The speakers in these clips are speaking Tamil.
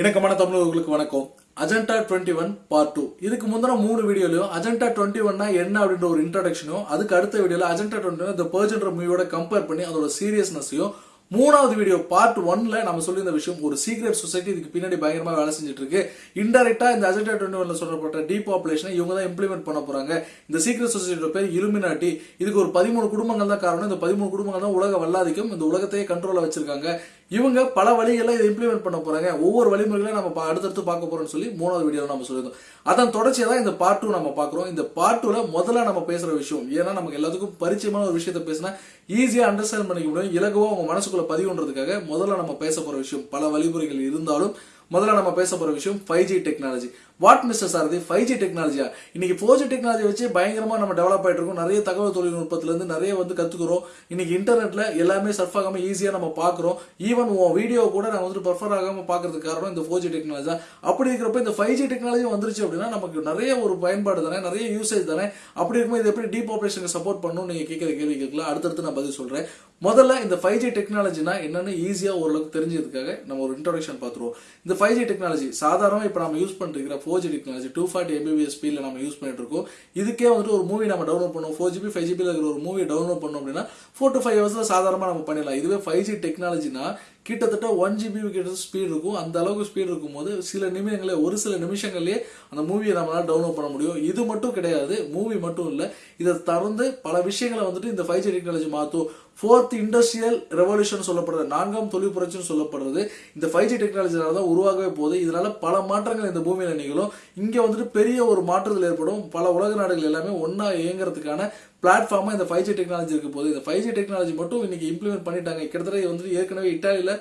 இணக்கமான தமிழர்களுக்கு வணக்கம். Agenda twenty one part two இதுக்கு முந்தின மூணு வீடியோலையும் அஜெண்டா டுவெண்ட்டி ஒன்னா என்ன அப்படின்ற ஒரு இன்ட்ரடக்ஷனும் அதுக்கு அடுத்த வீடியோல அஜெண்டா டுவெண்ட்டி ஒன் இந்த பர்ஜென்ற மூவியோட கம்பேர் பண்ணி அதோட சீரியஸ்னஸையும் மூணாவது வீடியோ பார்ட் ஒன்ல நம்ம சொல்லியிருந்த விஷயம் ஒரு சீக்ரெட் சொசைட்டி இதுக்கு பின்னாடி பயங்கரமா வேலை செஞ்சுட்டு இருக்கு இன்டெரக்டா இந்த அஜெண்டா டுவெண்ட்டி ஒன்ல சொல்லப்பட்ட டீபாப்புலேஷனை இவங்க தான் இம்ப்ளிமெண்ட் பண்ண போறாங்க. இந்த சீக்ரெட் சொசைட்டியோட பேர் இலுமினாட்டி இதுக்கு ஒரு பதிமூணு குடும்பங்கள் தான் காரணம். இந்த பதிமூணு குடும்பங்கள் தான் உலக வல்லாதிக்கும். இந்த உலகத்தையே கண்ட்ரோல வச்சிருக்காங்க. இவங்க பல வழிகளில் இதை இம்ப்ளிமெண்ட் பண்ண போகிறாங்க ஒவ்வொரு வழிமுறைகளையும் நம்ம பா- அடுத்தடுத்து பார்க்க போகிறோம்னு சொல்லி மூணாவது வீடியோவில் நம்ம சொல்லியிருந்தோம். அதன் தொடர்ச்சியை தான் இந்த பார்ட் டூ நம்ம பார்க்குறோம். இந்த பார்ட் டூவில் முதல்ல நம்ம பேசுகிற விஷயம் ஏன்னா நமக்கு எல்லாத்துக்கும் பரிச்சயமான ஒரு விஷயத்தை பேசினா ஈஸியாக அண்டர்ஸ்டாண்ட் பண்ணிக்க முடியும். இலகுவாக உங்கள் மனசுக்குள்ளே பதிவுன்றதுக்காக முதல்ல நம்ம பேச போகிற விஷயம் பல வழிமுறைகள் இருந்தாலும் முதல்ல நம்ம பேச போகிற விஷயம் five G technology what mister's ஆகுது ஃபைவ் ஜி டெக்னாலஜியா இன்னைக்கு ஃபோர் ஜி டெக்னாலஜி வச்சு பயங்கரமா நம்ம டெவலப் ஆகிட்டு இருக்கோம். நிறைய தகவல் தொழில்நுட்பத்திலேருந்து நிறைய வந்து கத்துக்கிறோம். இன்னைக்கு இன்டர்நெட்ல எல்லாமே சர்ஃப் ஆகாம ஈஸியா நம்ம பார்க்குறோம். ஈவன் உன் வீடியோ கூட நான் வந்துட்டு பர்ஃபர் ஆகாம பாக்குறதுக்கு காரணம் இந்த ஃபோர் ஜி டெக்னாலஜி தான். அப்படி இருக்கிறப்ப இந்த ஃபைவ் ஜி டெக்னாலஜி வந்துருச்சு அப்படின்னா நமக்கு நிறைய ஒரு பயன்பாடு தானே நிறைய யூசேஜ் தானே. அப்படி இருக்கும்போது இது எப்படி ஆப்ரேஷனுக்கு சப்போர்ட் பண்ணணும் நீங்க கேட்கிற கேள்வி கேட்கலாம். அடுத்தடுத்து நான் பதில் சொல்றேன். முதல்ல இந்த ஃபைவ் ஜி டெக்னாலஜினா என்னன்னு ஈஸியா ஓரளவுக்கு தெரிஞ்சதுக்காக நம்ம ஒரு இன்ட்ரோடக்ஷன் பார்த்துருவோம். இந்த ஃபைவ் ஜி டெக்னாலஜி சாதாரண இப்போ நம்ம யூஸ் பண்ணிட்டு இருக்கிற four G technology two forty Mbps ஸ்பீடில் நம்ம யூஸ் பண்ணிட்டு இருக்கோம் இதுக்கே வந்துட்டு ஒரு மூவி நம்ம டவுன்லோட் பண்ணுவோம். ஃபோர் ஜிபி ஃபைவ் ஜிபியில் இருக்கிற ஒரு மூவி டவுன்லோட் பண்ணோம் அப்படின்னா ஃபோர் டு ஃபைவ் ஹவர்ஸில் சாதாரணமாக நம்ம பண்ணிடலாம். இதுவே ஃபைவ் ஜி டெக்னாலஜினா கிட்டத்தட்ட ஒன் ஜிபி கிட்ட ஸ்பீட் இருக்கும். அந்த அளவுக்கு ஸ்பீட் இருக்கும்போது சில நிமிடங்களே ஒரு சில நிமிஷங்கள்லேயே அந்த மூவியை நம்மளால் டவுன்லோட் பண்ண முடியும். இது மட்டும் கிடையாது மூவி மட்டும் இல்லை. இதை தொடர்ந்து பல விஷயங்களை வந்துட்டு இந்த ஃபைவ் ஜி டெக்னாலஜி மாற்றும் ஃபோர்த் இண்டஸ்ட்ரியல் ரெவல்யூஷன் சொல்லப்படுறது நான்காம் தொழில் புரட்சின்னு சொல்லப்படுறது இந்த ஃபைவ் ஜி டெக்னாலஜினால தான் உருவாகவே போகுது. இதனால பல மாற்றங்கள் இந்த பூமியில் நிகழும். இங்கே வந்துட்டு பெரிய ஒரு மாற்றத்தில் ஏற்படும். பல உலக நாடுகள் எல்லாமே ஒன்றா இயங்குறதுக்கான பிளாட்ஃபார்மாக இந்த ஃபைவ் ஜி டெக்னாலஜி இருக்க போது இந்த ஃபைவ் ஜி டெக்னாலஜி மட்டும் இன்றைக்கி இம்ப்ளிமெண்ட் பண்ணிட்டாங்க. கிட்டத்தட்ட வந்து வந்துட்டு ஏற்கனவே இட்டாலியில்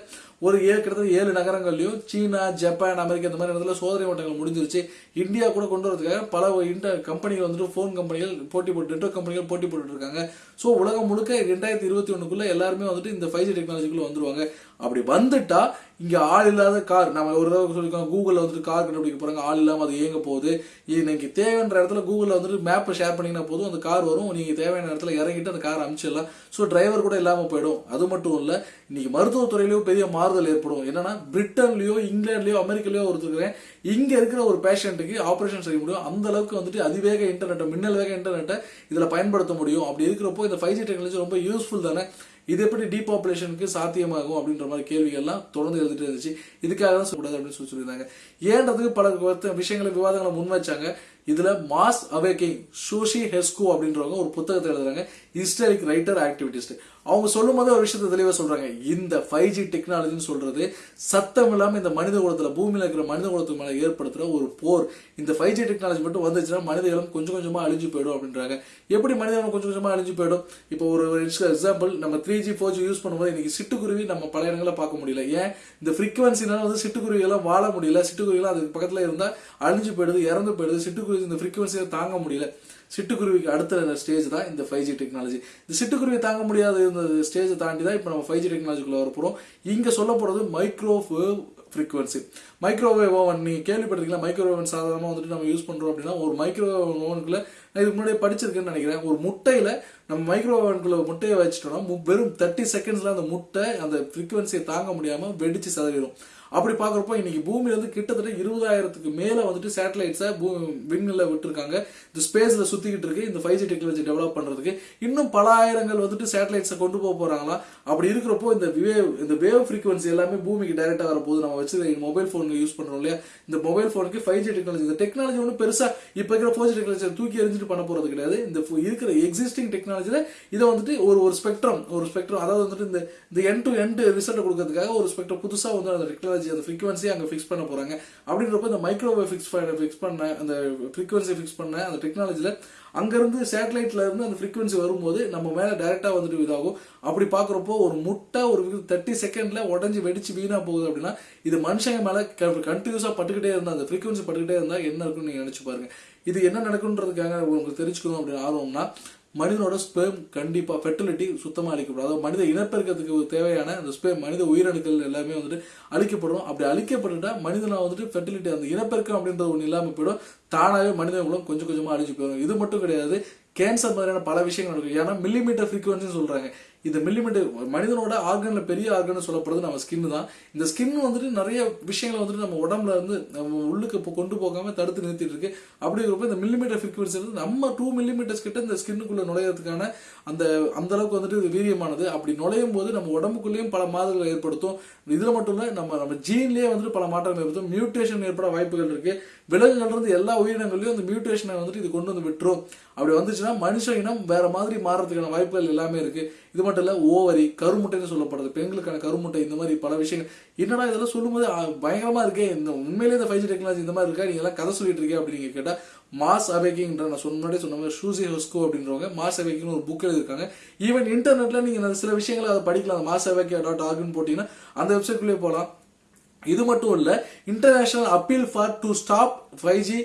ஒரு ஏழு கிட்டத்தட்ட ஏழு நகரங்கள்லையும் சீனா ஜப்பான் அமெரிக்கா இந்த மாதிரி இடத்துல சோதனை ஓட்டங்கள் முடிஞ்சிருச்சு. இந்தியா கூட கொண்டு வரதுக்காக பல இன்டர் கம்பெனிகள் வந்துட்டு ஃபோன் கம்பெனிகள் போட்டி போட்டு நெட்ஒர்க் கம்பெனிகள் போட்டி போட்டுட்டு இருக்காங்க. ஸோ உலகம் முழுக்க ரெண்டாயிரத்தி இருபத்தி ஒன்றுக்குள்ளே எல்லாருமே வந்துட்டு இந்த ஃபைவ் ஜி டெக்னாலஜிக்குள்ளே வந்துருவாங்க. அப்படி வந்துட்டா இங்கே ஆள் இல்லாத கார் நம்ம ஒரு தடவை சொல்லியிருக்கோம் கூகுளில் வந்துட்டு கார் கண்டுபிடிக்க போகிறாங்க ஆள் இல்லாமல் அது இயங்க போகுது. இன்னைக்கு தேவைன்ற இடத்துல கூகுளில் வந்துட்டு மேப்பை ஷேர் பண்ணிங்கன்னா போதும். அந்த கார் வரும். நீங்கள் தேவையான இடத்துல இறங்கிட்டு அந்த கார் அனுப்பிச்சிடலாம் ஸோ டிரைவர் கூட இல்லாமல் போயிடும். அது மட்டும் இல்லை இன்னைக்கு மருத்துவத்துறையிலேயும் பெரிய மாறுதல் ஏற்படும். என்னன்னா பிரிட்டன்லயோ இங்கிலாந்துலயோ அமெரிக்காலயோ ஒருத்தருக்கிறேன். இங்க இருக்கிற ஒரு பேஷண்ட்டுக்கு ஆபரேஷன் செய்ய முடியும். அந்த அளவுக்கு வந்துட்டு அதிவேக இன்டர்நெட்டை மின்னல் வேக இன்டர்நெட்டை இதுல பயன்படுத்த முடியும். அப்படி இருக்கிறப்போ இந்த ஃபைவ் ஜி டெக்னாலஜி ரொம்ப யூஸ்ஃபுல் தானே? இது எப்படி டீபாப்புலேஷனுக்கு சாத்தியமாகும் அப்படின்ற மாதிரி கேள்விகள்லாம் தொடர்ந்து எழுதிட்டு இருந்துச்சு. இதுக்காக தான் சொல்லக்கூடாது அப்படின்னு சொல்லி சொல்லியிருந்தாங்க. ஏன்றதுக்கு பல விஷயங்களை விவாதங்களை முன் வச்சாங்க. இதுல மாஸ் அவேக்கிங் சோஷி ஹெஸ்கோ அப்படின்றவங்க ஒரு புத்தகத்தை எழுதுறாங்க. ஹிஸ்டாரிக் ரைட்டர் ஆக்டிவிட்டிஸ்ட் அவங்க சொல்லும் போது ஒரு விஷயத்தை தெளிவாக சொல்றாங்க. இந்த ஃபைவ் ஜி டெக்னாலஜின்னு சொல்றது சத்தம் இல்லாமல் இந்த மனித குலத்தில் பூமியில் இருக்கிற மனித குலத்துக்கு மேலே ஏற்படுத்துகிற ஒரு போர். இந்த ஃபைவ் ஜி டெக்னாலஜி மட்டும் வந்துச்சுன்னா மனிதர்களும் கொஞ்சம் கொஞ்சமாக அழிஞ்சு போயிடும் அப்படின்றாங்க. எப்படி மனிதர்களும் கொஞ்சம் கொஞ்சமாக அழிஞ்சு போயிடும்? இப்போ ஒரு எக்ஸாம்பிள் நம்ம three G four G use பண்ணும்போது இன்னைக்கு சிட்டுக்குருவி நம்ம பல இடங்களில் பார்க்க முடியல. ஏன்? இந்த ஃப்ரீக்வன்சினால வந்து சிட்டுக்குருவிகளாம் வாழ முடியல. சிட்டுக்குருவிகளாம் அதுக்கு பக்கத்தில் இருந்தால் அழிஞ்சு போயிடுது இறந்து போயிடுது. சிட்டுக்குருவி இந்த ஃப்ரீக்வன்சியை தாங்க முடியல. சிட்டுக்குருவிக்கு அடுத்த ஸ்டேஜ் தான் இந்த ஃபைவ் ஜி டெக்னாலஜி இந்த சிட்டுக்குருவி தாங்க முடியாத இந்த ஸ்டேஜை தாண்டி தான் இப்போ நம்ம ஃபைவ் ஜி டெக்னாலஜிக்குள்ள வரப்போகிறோம் இங்கே சொல்ல போகிறது மைக்ரோவேவ் ஃப்ரீக்வன்சி மைக்ரோவேவ் ஓவன் நீங்கள் கேள்விப்பட்டிருக்கீங்களா? மைக்ரோவேவ் சாதாரணமாக வந்துட்டு நம்ம யூஸ் பண்ணுறோம் அப்படின்னா ஒரு மைக்ரோவேவ் ஓவனுக்குள்ள நான் இதுக்கு முன்னாடி படிச்சிருக்கேன்னு நினைக்கிறேன். ஒரு முட்டையில நம்ம மைக்ரோவேவ் ஓவனுக்குள்ள முட்டையை வச்சுட்டோம்னா மு- வெறும் தேர்ட்டி செகண்ட்ஸ்ல அந்த முட்டை அந்த ஃப்ரீக்வன்சியை தாங்க முடியாம வெடிச்சு சதவீதம் அப்படி பார்க்குறப்போ இன்னைக்கு பூமியில இருந்து கிட்டத்தட்ட இருபதாயிரத்துக்கு மேல வந்துட்டு சேட்டலைட்ஸை விண்ணில் விட்டுருக்காங்க. இந்த ஸ்பேஸ்ல சுத்திக்கிட்டு இருக்கு. இந்த ஃபைவ் ஜி டெக்னாலஜி டெவலப் பண்றதுக்கு. இன்னும் பல ஆயிரங்கள் வந்துட்டு சேட்டலைட்ஸை கொண்டு போக போறாங்களா? அப்படி இருக்கிறப்போ இந்த வேவ் இந்த வேவ் ஃப்ரீக்வன்சி எல்லாமே பூமிக்கு டைரக்டா வரும்போது நம்ம வச்சு மொபைல் ஃபோன் யூஸ் பண்றோம் இல்லையா? இந்த மொபைல் ஃபோனுக்கு ஃபைவ் ஜி டெக்னாலஜி இந்த டெக்னாலஜி ஒன்றும் பெருசா இப்போ இருக்கிற ஃபோர் ஜி டெக்னாலஜி தூக்கி எறிஞ்சிட்டு பண்ண போறது கிடையாது. இந்த இருக்கிற எக்ஸிஸ்டிங் டெக்னாலஜியில் இதை வந்துட்டு ஒரு ஒரு ஸ்பெக்ட்ரம் ஒரு ஸ்பெக்ட்ரம் அதாவது வந்துட்டு இந்த இந்த என் டு எண்ட் ரிசல்ட் கொடுக்கறதுக்காக ஒரு ஸ்பெக்ட்ரம் புதுசாக வந்து அந்த டெக்னாலஜி அந்த ஃப்ரீக்வன்சி அங்கே ஃபிக்ஸ் பண்ண போகிறாங்க அப்படின்றப்ப இந்த மைக்ரோவேவ் ஃபிக்ஸ் ஃபிக்ஸ் பண்ண அந்த ஃப்ரீக்வன்சி ஃபிக்ஸ் பண்ண அந்த டெக்னாலஜியில் அங்கேருந்து சேட்டலைட்ல இருந்து அந்த ஃப்ரீக்வன்சி வரும்போது நம்ம மேலே டைரெக்டாக வந்துட்டு இதாகும். அப்படி பார்க்குறப்போ ஒரு முட்டை ஒரு தேர்ட்டி செகண்டில் உடஞ்சி வெடிச்சு வீணாக போகுது அப்படின்னா இது மனுஷங்க மேலே கண்டினியூஸாக பட்டுக்கிட்டே இருந்தால் அந்த ஃப்ரீக்வன்சி பட்டுக்கிட்டே இருந்தால் என்ன இருக்குன்னு நீங்கள் நினச்சி பாருங்க. இது என்ன நடக்குன்றதுக்காக உங்களுக்கு தெரிஞ்சுக்கணும் அப்படின்னு ஆர்வம்னா மனிதனோட ஸ்பேம் கண்டிப்பாக ஃபெர்டிலிட்டி சுத்தமாக அழிக்கப்படும். அதாவது மனித இனப்பெருக்கத்துக்கு தேவையான அந்த ஸ்பேம் மனித உயிரணுக்கள் எல்லாமே வந்துட்டு அழிக்கப்படும். அப்படி அழிக்கப்பட்டுட்டா மனிதனாக வந்துட்டு ஃபெர்டிலிட்டி அந்த இனப்பெருக்கம் அப்படின்றது ஒன்று இல்லாமல் போயிடும். தானாகவே மனித குலம் கொஞ்சம் கொஞ்சமாக அழிஞ்சு போயிடும். இது மட்டும் கிடையாது கேன்சர் மாதிரியான பல விஷயங்கள் நடக்கும். ஏன்னா மில்லிமீட்டர் ஃப்ரீக்குவன்சின்னு சொல்கிறாங்க இந்த மில்லிமீட்டர் மனிதனோட ஆர்கனில் பெரிய ஆர்கன் சொல்லப்படுறது நம்ம ஸ்கின் தான். இந்த ஸ்கின் வந்துட்டு நிறைய விஷயங்களை வந்துட்டு நம்ம உடம்புல இருந்து நம்ம உள்ளுக்கு இப்போ கொண்டு போகாமல் தடுத்து நிறுத்திட்டு இருக்கு. அப்படி இருக்கிறப்ப இந்த மில்லிமீட்டர் ஃப்ரீக்வன்சி வந்து நம்ம டூ மில்லிமீட்டர்ஸ் கிட்ட இந்த ஸ்கின்னுக்குள்ள நுழையிறதுக்கான அந்த அந்த அளவுக்கு வந்துட்டு இது வீரியமானது. அப்படி நுழையும் போது நம்ம உடம்புக்குள்ளேயும் பல மாறுதல்களை ஏற்படுத்தும். இதில் மட்டும் இல்லை நம்ம நம்ம ஜீன்லேயே வந்துட்டு பல மாற்றங்கள் ஏற்படுத்தும். மியூட்டேஷன் ஏற்பட வாய்ப்புகள் இருக்கு. விலங்குகள் இருந்து எல்லா உயிரினங்களையும் அந்த மியூட்டேஷனை வந்துட்டு இது கொண்டு வந்து விட்டுரும். அப்படி வந்துச்சுன்னா மனுஷ இனம் வேற மாதிரி மாறுறதுக்கான வாய்ப்புகள் எல்லாமே இருக்கு. இது மட்டும் இல்லை ஓவரி கருமுட்டைன்னு சொல்லப்படுறது பெண்களுக்கான கருமுட்டை இந்த மாதிரி பல விஷயங்கள். என்னடா இதெல்லாம் சொல்லும்போது பயங்கரமாக இருக்கே இந்த உண்மையிலேயே இந்த ஃபைவ் ஜி டெக்னாலஜி இந்த மாதிரி இருக்கா நீங்கள் எல்லாம் கதை சொல்லிட்டு இருக்கே அப்படின்னு கேட்டால் மாஸ் அபேக்கிங்ன்ற நான் சொன்ன முன்னாடியே சொன்ன மாதிரி ஷூசி ஹொஸ்கோ அப்படின்றவங்க மாஸ் அபேக்கிங்னு ஒரு புக் எழுதியிருக்காங்க. ஈவன் இன்டர்நெட்டில் நீங்கள் அந்த சில விஷயங்களை அதை படிக்கலாம். மாஸ் அபேக்கியா டாட் ஆகுன்னு போட்டிங்கன்னா அந்த வெப்சைட்குள்ளேயே போகலாம் இது மட்டும் இல்லை international appeal for to stop five G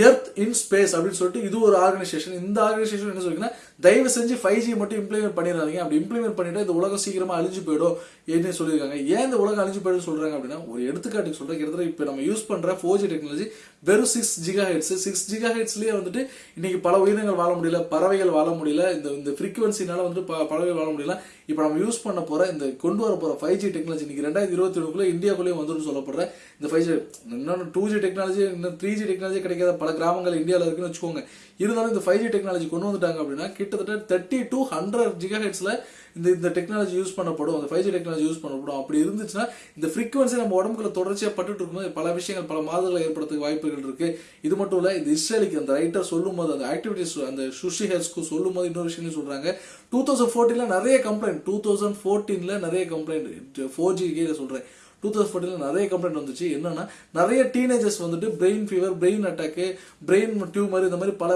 earth in space அப்படின்னு சொல்லிட்டு இது ஒரு ஆர்கனைசேஷன் இந்த ஆர்கனைசேஷன் என்ன சொல்லிங்கன்னா தயவு செஞ்சு ஃபைவ் ஜி மட்டும் இம்ப்ளிமெண்ட் பண்ணிடுறாங்க அப்படி இம்ப்ளிமெண்ட் பண்ணிட்டா இந்த உலகம் சீக்கிரமா அழிஞ்சு போயிடும் என்ன சொல்லியிருக்காங்க. ஏன் இந்த உலகம் அழிஞ்சு போயிடும் சொல்றாங்க அப்படின்னா ஒரு எடுத்துக்காட்டுக்கு சொல்றேன். கிட்டத்தட்ட இப்போ நம்ம யூஸ் பண்ற ஃபோர் ஜி டெக்னாலஜி வெறும் six giga hertz six giga ஹெட்ஸ்லயே வந்துட்டு இன்னைக்கு பல உயிரினங்கள் வாழ முடியல பறவைகள் வாழ முடியல இந்த இந்த ஃப்ரீக்வன்சினால வந்துட்டு ப- பறவைகள் வாழ முடியல. இப்போ நம்ம யூஸ் பண்ண போற இந்த கொண்டு வர போற ஃபைவ் ஜி டெக்னாலஜி இன்னைக்கு ரெண்டாயிரத்தி இருபத்தி ஒண்ணுக்குள்ள இந்தியாக்குள்ளேயும் வந்துடும் சொல்லப்படுற இந்த ஃபைவ் ஜி இன்னொன்று டூ ஜி டெக்னாலஜி இன்னும் த்ரீ ஜி டெக்னாலஜி கிடைக்காத பல கிராமங்கள் இந்தியாவில் இருக்குன்னு வச்சுக்கோங்க. இருந்தாலும் இந்த ஃபைவ் ஜி டெக்னாலஜி கொண்டு வந்துட்டாங்க அப்படின்னா கிட்டத்தட்ட தேர்ட்டி டூ ஹண்ட்ரட் ஜிகா ஹெட்ஸில் இந்த இந்த டெக்னாலஜி யூஸ் பண்ணப்படும். அந்த ஃபைவ் ஜி டெக்னாலஜி யூஸ் பண்ணப்படும். அப்படி இருந்துச்சுன்னா இந்த ஃப்ரீக்வன்சி நம்ம உடம்புக்குள்ள தொடர்ச்சியாக பட்டுட்டு இருக்கும்போது பல விஷயங்கள் பல மாதங்களை ஏற்படுறதுக்கு வாய்ப்புகள் இருக்கு. இது மட்டும் இல்லை இந்த இஸ்ரேலுக்கு அந்த ரைட்டர் சொல்லும் போது அந்த ஆக்டிவிட்டிஸ் அந்த சுஷி ஹெல்ஸ்க்கு சொல்லும் போது இன்னொரு விஷயம் சொல்றாங்க. டூ தௌசண்ட் ஃபோர்டீனில் நிறைய கம்ப்ளைண்ட் டூ தௌசண்ட் ஃபோர்டீனில் நிறைய கம்ப்ளைண்ட் ஃபோர் ஜி சொல்றேன். டூ தௌசண்ட் ஃபோர்டீனில் நிறைய கம்ப்ளைண்ட் வந்துச்சு. என்னன்னா நிறைய டீனேஜர்ஸ் வந்துட்டு brain fever brain attack brain tumour இந்த மாதிரி பல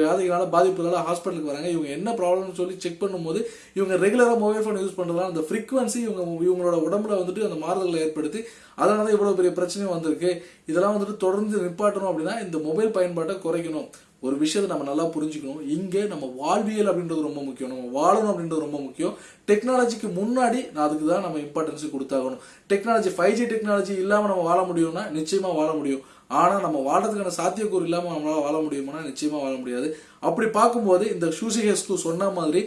வியாதிகளால் பாதிப்புகளால் ஹாஸ்பிட்டலுக்கு வராங்க. இவங்க என்ன ப்ராப்ளம்னு சொல்லி செக் பண்ணும்போது இவங்க ரெகுலராக மொபைல் ஃபோன் யூஸ் பண்ணுறதால அந்த ஃப்ரீக்வன்சி இவங்க இவங்களோட உடம்புல வந்துட்டு அந்த மாறுதல்களை ஏற்படுத்தி அதனால தான் இவ்வளோ பெரிய பிரச்சனையும் வந்திருக்கு. இதெல்லாம் வந்துட்டு தொடர்ந்து நிப்பாட்டணும் அப்படின்னா இந்த மொபைல் பயன்பாட்டை குறைக்கணும். ஒரு விஷயத்தை நம்ம நல்லா புரிஞ்சுக்கணும். இங்கே நம்ம வாழ்வியல் அப்படின்றது ரொம்ப முக்கியம். நம்ம வாழணும் அப்படின்றது ரொம்ப முக்கியம். டெக்னாலஜிக்கு முன்னாடி நான் அதுக்கு தான் நம்ம இம்பார்ட்டன்ஸ் கொடுத்தாகணும். டெக்னாலஜி ஃபைவ் ஜி டெக்னாலஜி இல்லாமல் நம்ம வாழ முடியும்னா நிச்சயமாக வாழ முடியும். ஆனால் நம்ம வாழறதுக்கான சாத்தியக்கூறு இல்லாமல் நம்மளால் வாழ முடியுமானா நிச்சயமாக வாழ முடியாது. அப்படி பார்க்கும்போது இந்த ஷூசிஹெஸ்கு சொன்ன மாதிரி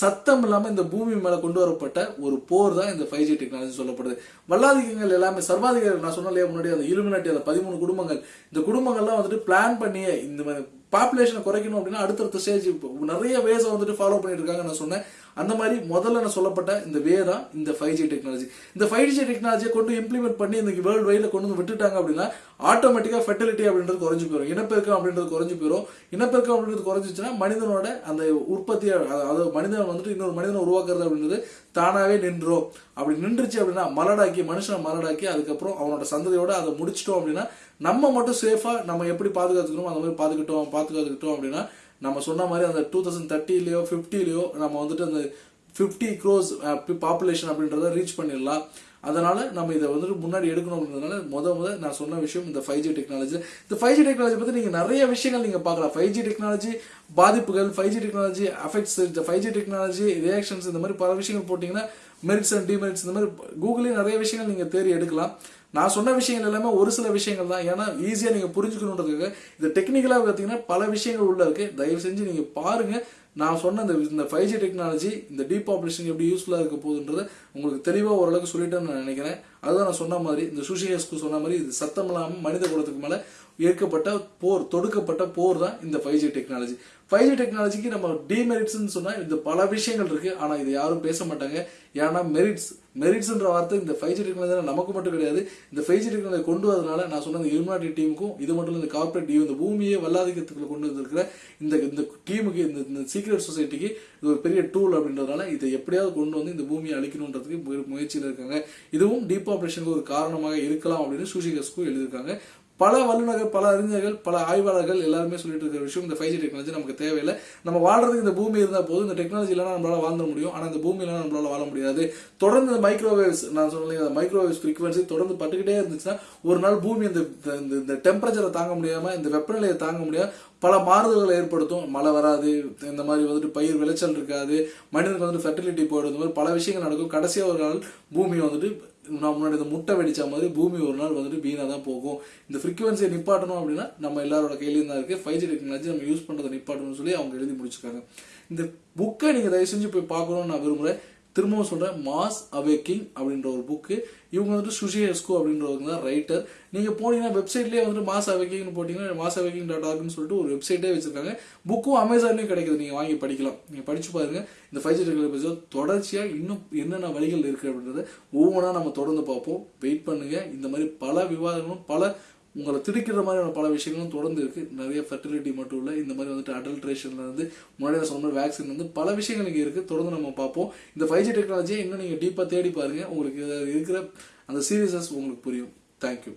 சத்தம் இல்லாமல் இந்த பூமி மேலே கொண்டு வரப்பட்ட ஒரு போர் தான் இந்த ஃபைவ் ஜி டெக்னாலஜி சொல்லப்படுது. வல்லாதிக்கங்கள் எல்லாமே சர்வாதிகாரிகள் நான் சொன்னாலே முன்னாடி அந்த இலுமினாட்டி அந்த பதிமூணு குடும்பங்கள். இந்த குடும்பங்கள்லாம் வந்துட்டு பிளான் பண்ணியே இந்த பாப்புலேஷனை குறைக்கணும் அப்படின்னா அடுத்தடுத்த ஸ்டேஜ் நிறைய வேஸை வந்துட்டு ஃபாலோ பண்ணிட்டு இருக்காங்க நான் சொன்னேன். அந்த மாதிரி முதல்ல நான் சொல்லப்பட்ட இந்த வே தான் இந்த ஃபைவ் ஜி டெக்னாலஜி இந்த ஃபைவ் ஜி டெக்னாலஜியை கொண்டு இம்ப்ளிமெண்ட் பண்ணி இந்த வேர்ல்டு வைடில் கொண்டு வந்து விட்டுட்டாங்க அப்படின்னா ஆட்டோமேட்டிக்காக ஃபெர்டிலிட்டி அப்படின்றது குறைஞ்சி போயிடும் இனப்பெருக்கம் அப்படின்றது குறைஞ்சி போயிடும் இனப்பெருக்கம் அப்படின்றது குறைஞ்சிச்சுன்னா மனிதனோட அந்த உற்பத்தி அதாவது மனிதன் வந்துட்டு இன்னொரு மனிதனை உருவாக்குறது அப்படின்றது தானாகவே நின்றோம். அப்படி நின்றுச்சு அப்படின்னா மலடாக்கி மனுஷனை மலடாக்கி அதுக்கப்புறம் அவனோட சந்ததியோட அதை முடிச்சிட்டோம் அப்படின்னா நம்ம மட்டும் சேஃபாக நம்ம எப்படி பாதுகாத்துக்கணுமோ அந்த மாதிரி பாதுகிட்டோம் பாதுகாத்துக்கிட்டோம் அப்படின்னா நம்ம சொன்ன மாதிரி அந்த டூ தௌசண்ட் தேர்ட்டிலேயோ ஃபிஃப்டிலேயோ நம்ம வந்துட்டு அந்த ஃபிஃப்டி க்ரோஸ் பாப்புலேஷன் அப்படின்றத ரீச் பண்ணிடலாம். அதனால் நம்ம இதை வந்துட்டு முன்னாடி எடுக்கணும் அப்படின்றதுனால முத முத நான் சொன்ன விஷயம் இந்த ஃபைவ் ஜி டெக்னாலஜி இந்த ஃபைவ் ஜி டெக்னாலஜி பற்றி நீங்கள் நிறைய விஷயங்கள் நீங்கள் பார்க்கலாம். ஃபைவ் ஜி டெக்னாலஜி பாதிப்புகள் ஃபைவ் ஜி டெக்னாலஜி அஃபெக்ட்ஸ் இந்த ஃபைவ் ஜி டெக்னாலஜி ரியாக்ஷன்ஸ் இந்த மாதிரி பல விஷயங்கள் போட்டிங்கன்னா மெரிட்ஸ் அண்ட் டிமெரிட்ஸ் இந்த மாதிரி கூகுளே நிறைய விஷயங்கள் நீங்கள் தேடி எடுக்கலாம். நான் சொன்ன விஷயங்கள் எல்லாமே ஒரு சில விஷயங்கள் தான். ஏன்னா ஈஸியாக நீங்கள் புரிஞ்சுக்கணுன்றதுக்காக இந்த டெக்னிக்கலாக பார்த்தீங்கன்னா பல விஷயங்கள் உள்ள இருக்குது தயவு செஞ்சு நீங்கள் பாருங்கள் நான் சொன்ன இந்த இந்த ஃபைவ் ஜி டெக்னாலஜி இந்த டீபாப்புலேஷன் எப்படி யூஸ்ஃபுல்லாக இருக்க போகுதுன்றத உங்களுக்கு தெளிவாக ஓரளவுக்கு சொல்லிட்டேன்னு நான் நினைக்கிறேன். அதுதான் நான் சொன்ன மாதிரி இந்த சுஷியஸ்க்கு சொன்ன மாதிரி இது சத்தம் இல்லாமல் மனித குலத்துக்கு மேலே ஏற்கப்பட்ட போர் தொடுக்கப்பட்ட போர் தான் இந்த five G technology five G டெக்னாலஜிக்கு நம்ம டிமெரிட்ஸ்னு சொன்னால் இந்த பல விஷயங்கள் இருக்குது ஆனால் இது யாரும் பேச மாட்டாங்க. ஏன்னா மெரிட்ஸ் மெரிட்ஸ்ன்ற வார்த்தை இந்த ஃபைவ் ஜி டெக்னாலஜி நமக்கு மட்டும் கிடையாது. இந்த ஃபைவ் ஜி டெக்னாலஜி கொண்டு வரதுனால நான் சொன்ன இந்த யுனாட்டி டீமுக்கும் இது மட்டும் இல்லை இந்த கார்பரேட் டீம் இந்த பூமியே வல்லாதிக்கத்துக்குள்ள கொண்டு வந்திருக்கிற இந்த இந்த டீமுக்கு இந்த இந்த சீக்ரெட் சொசைட்டிக்கு இது ஒரு பெரிய டூல் அப்படின்றதுனால இதை எப்படியாவது கொண்டு வந்து இந்த பூமியை அழிக்கணுன்றது முயற்சியில் இருக்காங்க. இதுவும் டீபாப்புலேஷனுக்கு ஒரு காரணமாக இருக்கலாம் அப்படின்னு சூஷிகஸ்க்கும் எழுதியிருக்காங்க. பல வல்லுநர்கள் பல அறிஞர்கள் பல ஆய்வாளர்கள் எல்லாருமே சொல்லிட்டு இருக்கிற விஷயம் இந்த ஃபைவ் ஜி டெக்னாலஜி நமக்கு தேவையில்லை. நம்ம வாழ்றதுக்கு இந்த பூமி இருந்தால் போதும். இந்த டெக்னாலஜி இல்லைனா நம்மளால வாழ்ந்த முடியும். ஆனால் இந்த பூமி இல்லைனா நம்மளால வாழ முடியாது. தொடர்ந்து இந்த மைக்ரோவேவ்ஸ் நான் சொன்னேன் அந்த மைக்ரோவேவ்ஸ் ஃப்ரீக்வன்சி தொடர்ந்து பட்டுக்கிட்டே இருந்துச்சுன்னா ஒரு நாள் பூமி இந்த இந்த- இந்த டெம்பரேச்சரை தாங்க முடியாமல் இந்த வெப்பநிலையை தாங்க முடியாம பல மாறுதல்களை ஏற்படுத்தும். மழை வராது. இந்த மாதிரி வந்துட்டு பயிர் விளைச்சல் இருக்காது. மனிதனுக்கு வந்துட்டு ஃபெர்டிலிட்டி போயிடும். இந்த மாதிரி பல விஷயங்கள் நடக்கும். கடைசியாக ஒரு நாள் பூமி வந்துட்டு நான் முன்னாடி இந்த முட்டை வெடிச்ச மாதிரி பூமி ஒரு நாள் வந்துட்டு வீணாக தான் போகும். இந்த ஃப்ரீக்வன்சியை நிப்பாட்டணும் அப்படின்னா நம்ம எல்லாரோட கையிலையும் தான் இருக்குது ஃபைவ் ஜி டெக்னாலஜி நம்ம யூஸ் பண்ணுறதை நிப்பாட்டணும்னு சொல்லி அவங்க எழுதி முடிச்சிருக்காங்க. இந்த புக்கை நீங்கள் தயவு செஞ்சு போய் பார்க்கணும்னு நான் விரும்புகிறேன் திரும்பவும் சொல்கிறேன் மாஸ் அவேக்கிங் அப்படின்ற ஒரு புக்கு இவங்க வந்துட்டு சுஷி எஸ்கோ அப்படின்றவங்க தான் ரைட்டர் நீங்கள் போனீங்கன்னா வெப்சைட்லேயே வந்துட்டு மாஸ் அவேக்கிங்னு போட்டிங்கன்னா மாஸ் அவேக்கிங் டாட் ஆர்க்னு சொல்லிட்டு ஒரு வெப்சைட்டே வச்சிருக்காங்க. புக்கும் அமேசான்லேயும் கிடைக்குது. நீங்கள் வாங்கி படிக்கலாம். நீங்கள் படித்து பாருங்கள் இந்த ஃபைவ் ஜி டெக்னாலஜி தொடர்ச்சியாக இன்னும் என்னென்ன வழிகள் இருக்குது அப்படின்றத ஒவ்வொன்றா நம்ம தொடர்ந்து பார்ப்போம். வெயிட் பண்ணுங்கள் இந்த மாதிரி பல விவாதங்களும் பல உங்களை திடுக்கிற மாதிரியான பல விஷயங்களும் தொடர்ந்து இருக்கு. நிறைய ஃபெர்டிலிட்டி மட்டும் இல்லை இந்த மாதிரி வந்துட்டு அடல்ட்ரேஷன்ல இருந்து முன்னாடி சொன்ன மாதிரி வேக்சின் வந்து பல விஷயங்கள் இங்கே இருக்கு. தொடர்ந்து நம்ம பார்ப்போம். இந்த ஃபைவ் ஜி டெக்னாலஜியை இன்னும் நீங்க டீப்பா தேடி பாருங்க. உங்களுக்கு இருக்கிற அந்த சீரியஸஸ் உங்களுக்கு புரியும். தேங்க்யூ